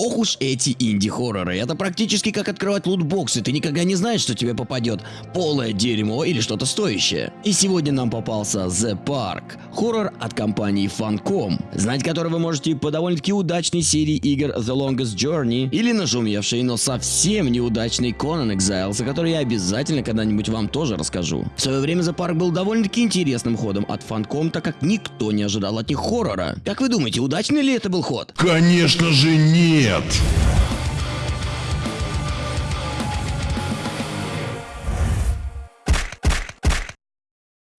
Ох уж эти инди-хорроры. Это практически как открывать лутбоксы. Ты никогда не знаешь, что тебе попадет полое дерьмо или что-то стоящее. И сегодня нам попался The Park. Хоррор от компании Funcom. Знать который вы можете по довольно-таки удачной серии игр The Longest Journey или нашумевшей, но совсем неудачный Conan Exiles, о которой я обязательно когда-нибудь вам тоже расскажу. В свое время The Park был довольно-таки интересным ходом от Funcom, так как никто не ожидал от них хоррора. Как вы думаете, удачный ли это был ход? Конечно же нет! нет.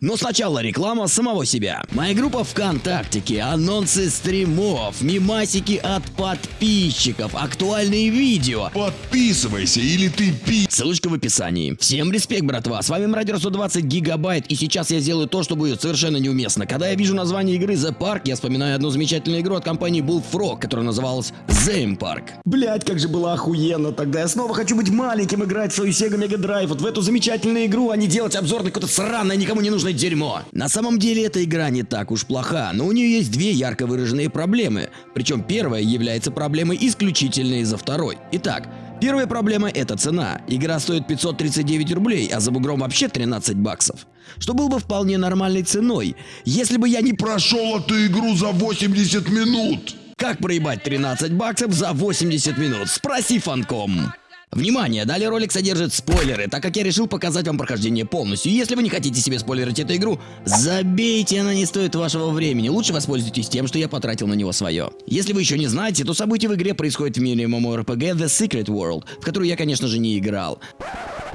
Но сначала реклама самого себя. Моя группа ВКонтактике, анонсы стримов, мимасики от подписчиков, актуальные видео. Подписывайся или ты пи... Ссылочка в описании. Всем респект, братва. С вами Мрадер 120 гигабайт, и сейчас я сделаю то, что будет совершенно неуместно. Когда я вижу название игры The Park, я вспоминаю одну замечательную игру от компании Bullfrog, которая называлась Zame Park. Блять, как же было охуенно тогда. Я снова хочу быть маленьким, играть в свою Sega Mega Drive, вот в эту замечательную игру, а не делать обзор на какое-то сраное, никому не нужное дерьмо. На самом деле эта игра не так уж плоха, но у нее есть две ярко выраженные проблемы. Причем первая является проблемой исключительно из-за второй. Итак, Первая проблема это цена. Игра стоит 539 рублей, а за бугром вообще 13 баксов. Что было бы вполне нормальной ценой, если бы я не Прошел эту игру за 80 минут! Как проебать 13 баксов за 80 минут? Спроси фанком. Внимание, далее ролик содержит спойлеры, так как я решил показать вам прохождение полностью. Если вы не хотите себе спойлерить эту игру, забейте, она не стоит вашего времени. Лучше воспользуйтесь тем, что я потратил на него свое. Если вы еще не знаете, то события в игре происходят в мире MMORPG The Secret World, в которую я, конечно же, не играл.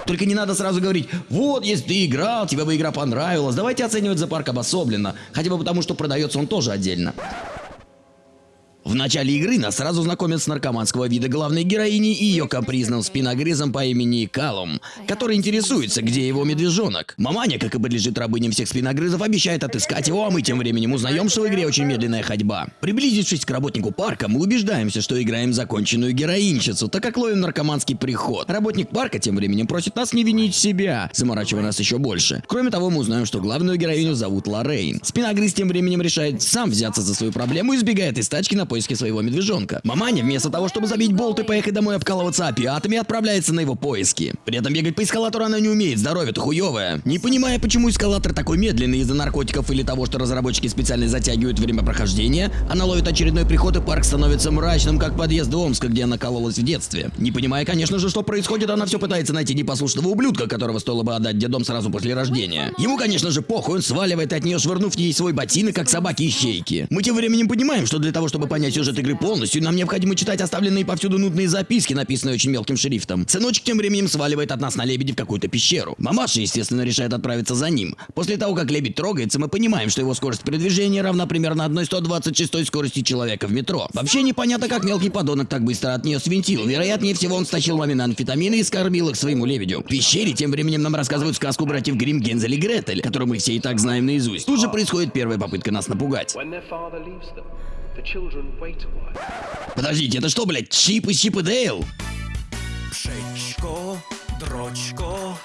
Только не надо сразу говорить, вот, если ты играл, тебе бы игра понравилась, давайте оценивать за парк обособленно, хотя бы потому, что продается он тоже отдельно. В начале игры нас сразу знакомят с наркоманского вида главной героини и ее капризным спиногрызом по имени Калум, который интересуется, где его медвежонок. Маманя, как и подлежит рабыням всех спиногрызов, обещает отыскать его, а мы тем временем узнаем, что в игре очень медленная ходьба. Приблизившись к работнику парка, мы убеждаемся, что играем законченную героинщицу, так как ловим наркоманский приход. Работник парка тем временем просит нас не винить себя, заморачивая нас еще больше. Кроме того, мы узнаем, что главную героиню зовут Лоррейн. Спиногрыз тем временем решает сам взяться за свою проблему и сбегает из тачки на поиски своего медвежонка. Маманя, вместо того, чтобы забить болт и поехать домой обкалываться опиатами, отправляется на его поиски. При этом бегать по эскалатору она не умеет, здоровье-то хуевое. Не понимая, почему эскалатор такой медленный из-за наркотиков или того, что разработчики специально затягивают время прохождения, она ловит очередной приход и парк становится мрачным, как подъезд Омска, где она кололась в детстве. Не понимая, конечно же, что происходит, она все пытается найти непослушного ублюдка, которого стоило бы отдать дедом сразу после рождения. Ему, конечно же, похуй, он сваливает от нее, швырнув ей свой ботинок, как собаки ищейки. Мы тем временем понимаем, что для того, чтобы понять сюжет игры полностью, нам необходимо читать оставленные повсюду нудные записки, написанные очень мелким шрифтом. Сыночек тем временем сваливает от нас на лебеди в какую-то пещеру. Мамаша, естественно, решает отправиться за ним. После того, как лебедь трогается, мы понимаем, что его скорость передвижения равна примерно 1,126 скорости человека в метро. Вообще непонятно, как мелкий подонок так быстро от нее свинтил. Вероятнее всего, он стащил мамины амфетамины и скормил их своему лебедю. В пещере тем временем нам рассказывают сказку братьев Грим Гензель и Гретель, которую мы все и так знаем наизусть. Тут же происходит первая попытка нас напугать. Подождите, это что, блядь, Чип и Чип и Дейл? Пшечко, дрочко.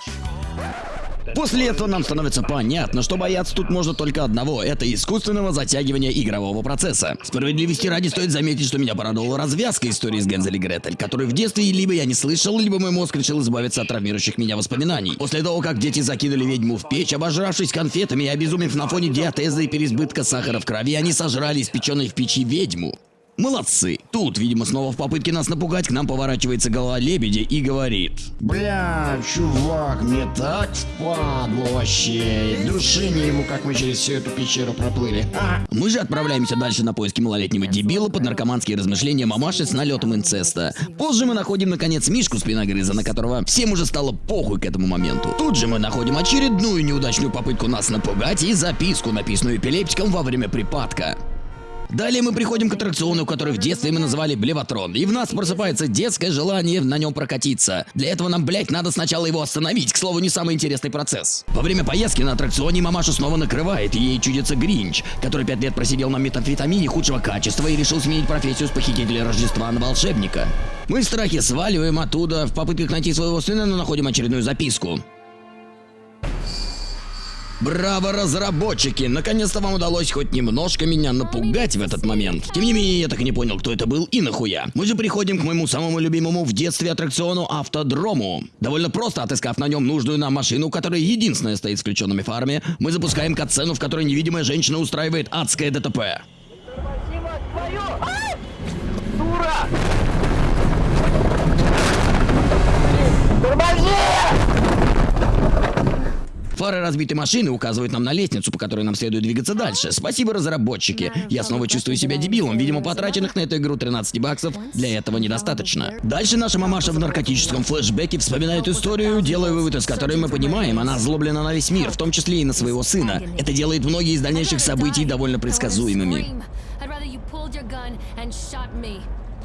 После этого нам становится понятно, что бояться тут можно только одного – это искусственного затягивания игрового процесса. Справедливости ради стоит заметить, что меня порадовала развязка истории с Гензель и Гретель, которую в детстве либо я не слышал, либо мой мозг решил избавиться от травмирующих меня воспоминаний. После того, как дети закинули ведьму в печь, обожравшись конфетами и обезумев на фоне диатеза и переизбытка сахара в крови, они сожрали испеченной в печи ведьму. Молодцы. Тут, видимо, снова в попытке нас напугать, к нам поворачивается голова лебедя и говорит. Бля, чувак, мне так впадло вообще. Души не ему, как мы через всю эту пещеру проплыли. А, Мы же отправляемся дальше на поиски малолетнего дебила под наркоманские размышления мамаши с налетом инцеста. Позже мы находим, наконец, Мишку спиногрыза, на которого всем уже стало похуй к этому моменту. Тут же мы находим очередную неудачную попытку нас напугать и записку, написанную эпилептиком во время припадка. Далее мы приходим к аттракциону, который в детстве мы называли Блеватрон, и в нас просыпается детское желание на нем прокатиться. Для этого нам, блять, надо сначала его остановить, к слову, не самый интересный процесс. Во время поездки на аттракционе мамашу снова накрывает, и ей чудится Гринч, который пять лет просидел на метамфетамине худшего качества и решил сменить профессию с похитителя Рождества на волшебника. Мы в страхе сваливаем оттуда, в попытках найти своего сына, но находим очередную записку. Браво, разработчики! Наконец-то вам удалось хоть немножко меня напугать в этот момент. Тем не менее, я так и не понял, кто это был и нахуя. Мы же приходим к моему самому любимому в детстве аттракциону Автодрому. Довольно просто отыскав на нем нужную нам машину, которая единственная стоит с включенными фарами, мы запускаем катсцену, в которой невидимая женщина устраивает адское ДТП. Фары разбитой машины указывают нам на лестницу, по которой нам следует двигаться дальше. Спасибо, разработчики. Я снова чувствую себя дебилом. Видимо, потраченных на эту игру 13 баксов для этого недостаточно. Дальше наша мамаша в наркотическом флешбеке вспоминает историю, делая вывод, из которой мы понимаем, она озлоблена на весь мир, в том числе и на своего сына. Это делает многие из дальнейших событий довольно предсказуемыми.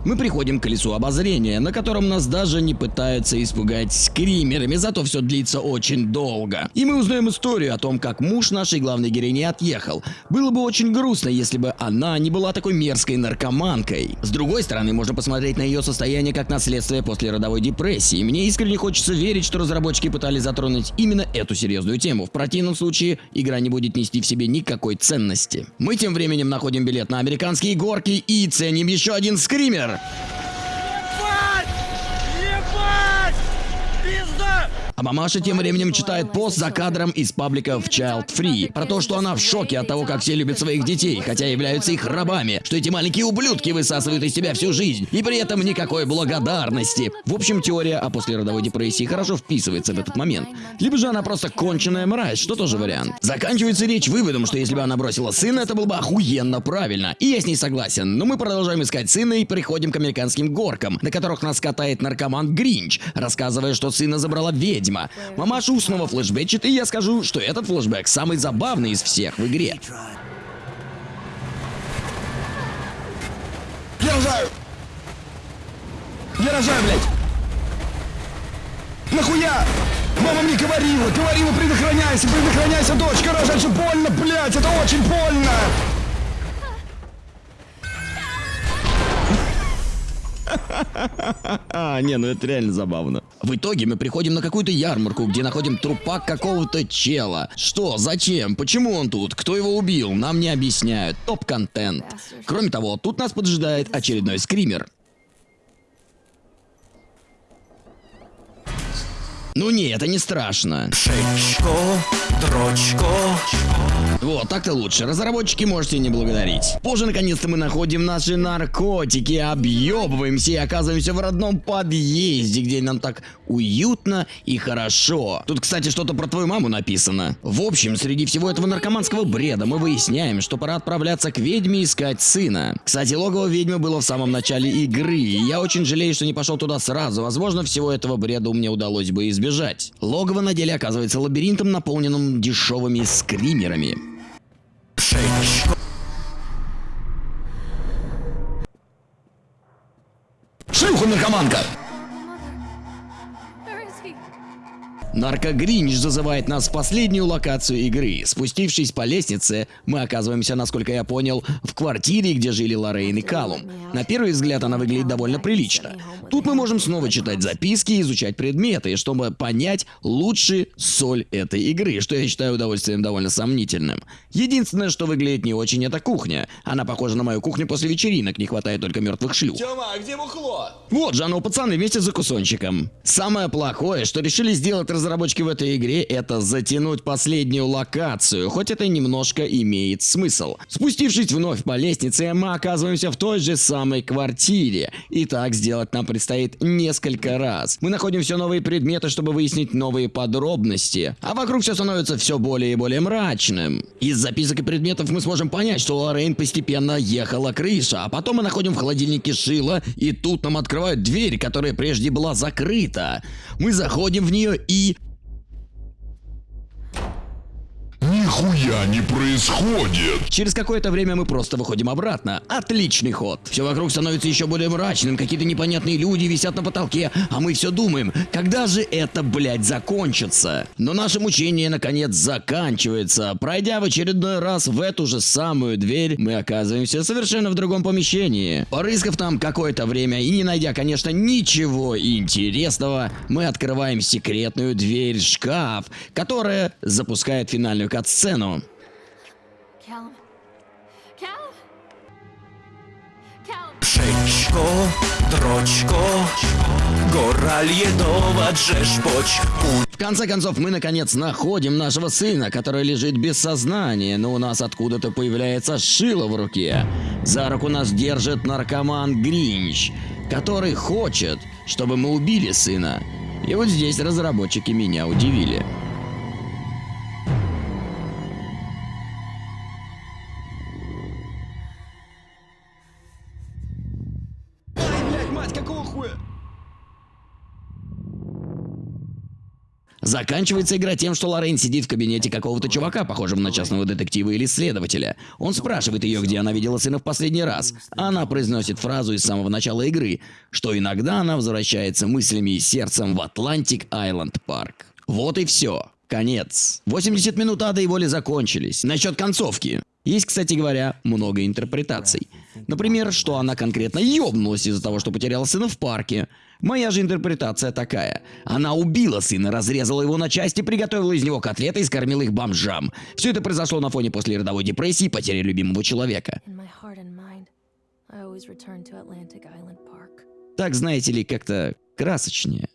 Мы приходим к колесу обозрения, на котором нас даже не пытаются испугать скримерами, зато все длится очень долго. И мы узнаем историю о том, как муж нашей главной героини отъехал. Было бы очень грустно, если бы она не была такой мерзкой наркоманкой. С другой стороны, можно посмотреть на ее состояние как на следствие после родовой депрессии. Мне искренне хочется верить, что разработчики пытались затронуть именно эту серьезную тему. В противном случае, игра не будет нести в себе никакой ценности. Мы тем временем находим билет на американские горки и ценим еще один скример. А мамаша тем временем читает пост за кадром из паблика в Child Free про то, что она в шоке от того, как все любят своих детей, хотя являются их рабами, что эти маленькие ублюдки высасывают из себя всю жизнь, и при этом никакой благодарности. В общем, теория о послеродовой депрессии хорошо вписывается в этот момент. Либо же она просто конченая мразь, что тоже вариант. Заканчивается речь выводом, что если бы она бросила сына, это было бы охуенно правильно. И я с ней согласен, но мы продолжаем искать сына и приходим к американским горкам, на которых нас катает наркоман Гринч, рассказывая, что сына забрала ведьма. Мамаша снова флешбечит, и я скажу, что этот флешбэк самый забавный из всех в игре. Я рожаю! Я рожаю, блядь! Нахуя? Мама мне говорила, говорила, предохраняйся, предохраняйся, дочка, рожать же больно, блядь, это очень больно! не, ну это реально забавно. В итоге мы приходим на какую-то ярмарку, где находим трупак какого-то чела. Что, зачем, почему он тут, кто его убил, нам не объясняют. Топ-контент. Кроме того, тут нас поджидает очередной скример. Ну не, это не страшно. Шечко, дрочко. Вот, так-то лучше. Разработчики можете не благодарить. Позже, наконец-то, мы находим наши наркотики, объебываемся и оказываемся в родном подъезде, где нам так уютно и хорошо. Тут, кстати, что-то про твою маму написано. В общем, среди всего этого наркоманского бреда мы выясняем, что пора отправляться к ведьме искать сына. Кстати, логово ведьмы было в самом начале игры, и я очень жалею, что не пошел туда сразу. Возможно, всего этого бреда мне удалось бы избежать. Логово на деле оказывается лабиринтом, наполненным дешевыми скримерами. Шечко. Наркогринч зазывает нас в последнюю локацию игры. Спустившись по лестнице, мы оказываемся, насколько я понял, в квартире, где жили Лоррейн и Калум. На первый взгляд она выглядит довольно прилично. Тут мы можем снова читать записки и изучать предметы, чтобы понять лучше соль этой игры, что я считаю удовольствием довольно сомнительным. Единственное, что выглядит не очень, это кухня. Она похожа на мою кухню после вечеринок, не хватает только мертвых шлюх. Тёма, а где бухло? Вот же оно, пацаны, вместе за кусончиком. Самое плохое, что решили сделать разработчики в этой игре, это затянуть последнюю локацию, хоть это немножко имеет смысл. Спустившись вновь по лестнице, мы оказываемся в той же самой квартире. И так сделать нам предстоит несколько раз. Мы находим все новые предметы, чтобы выяснить новые подробности. А вокруг все становится все более и более мрачным. Из записок и предметов мы сможем понять, что у Лоррейн постепенно ехала крыша, а потом мы находим в холодильнике шило, и тут нам открывают дверь, которая прежде была закрыта. Мы заходим в нее и... нихуя не происходит. Через какое-то время мы просто выходим обратно. Отличный ход. Все вокруг становится еще более мрачным, какие-то непонятные люди висят на потолке, а мы все думаем, когда же это, блядь, закончится? Но наше мучение наконец заканчивается. Пройдя в очередной раз в эту же самую дверь, мы оказываемся совершенно в другом помещении. Порыскав там какое-то время и не найдя, конечно, ничего интересного, мы открываем секретную дверь шкаф, которая запускает финальную кат-сцену. Callum. Callum. Callum. Pszczko, droczko Гораль едова джеш поч В конце концов, мы наконец находим нашего сына, который лежит без сознания, но у нас откуда-то появляется шило в руке. За руку нас держит наркоман Гринч, который хочет, чтобы мы убили сына. И вот здесь разработчики меня удивили. Заканчивается игра тем, что Лорен сидит в кабинете какого-то чувака, похожего на частного детектива или следователя. Он спрашивает ее, где она видела сына в последний раз. Она произносит фразу из самого начала игры, что иногда она возвращается мыслями и сердцем в Atlantic Island Park. Вот и все. Конец. 80 минут ада и воли закончились. Насчет концовки. Есть, кстати говоря, много интерпретаций. Например, что она конкретно ёбнулась из-за того, что потеряла сына в парке. Моя же интерпретация такая. Она убила сына, разрезала его на части, приготовила из него котлеты и скормила их бомжам. Все это произошло на фоне послеродовой депрессии и потери любимого человека. Так, знаете ли, как-то красочнее.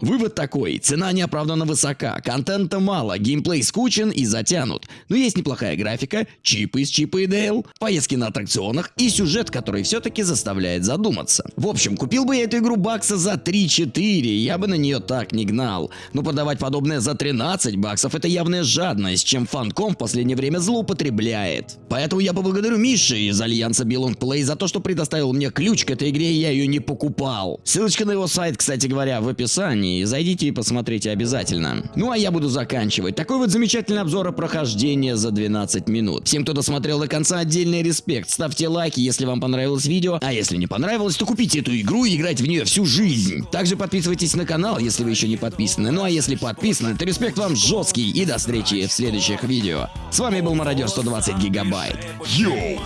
Вывод такой, цена неоправданно высока, контента мало, геймплей скучен и затянут. Но есть неплохая графика, чипы из Чипа и Дейл, поездки на аттракционах и сюжет, который все-таки заставляет задуматься. В общем, купил бы я эту игру бакса за 3-4, я бы на нее так не гнал. Но продавать подобное за 13 баксов это явная жадность, чем фанком в последнее время злоупотребляет. Поэтому я поблагодарю Миши из Альянса Belong Play за то, что предоставил мне ключ к этой игре и я ее не покупал. Ссылочка на его сайт, кстати говоря, в описании. Зайдите и посмотрите обязательно. Ну а я буду заканчивать. Такой вот замечательный обзор о прохождении за 12 минут. Всем, кто досмотрел до конца, отдельный респект. Ставьте лайки, если вам понравилось видео. А если не понравилось, то купите эту игру и играть в нее всю жизнь. Также подписывайтесь на канал, если вы еще не подписаны. Ну а если подписаны, то респект вам жесткий. И до встречи в следующих видео. С вами был Мародер 120 Гигабайт. Йоу!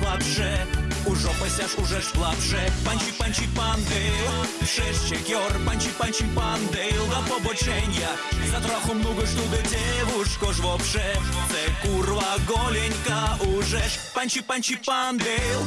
Вообще Ужо пасяш уже ж плавше Панчі панчі пандейл Шещек йор панчі панчі пандейл Да побочення За троху много ж туди девушко ж вообще Це курва голенька уже ж Панчі панчі пандейл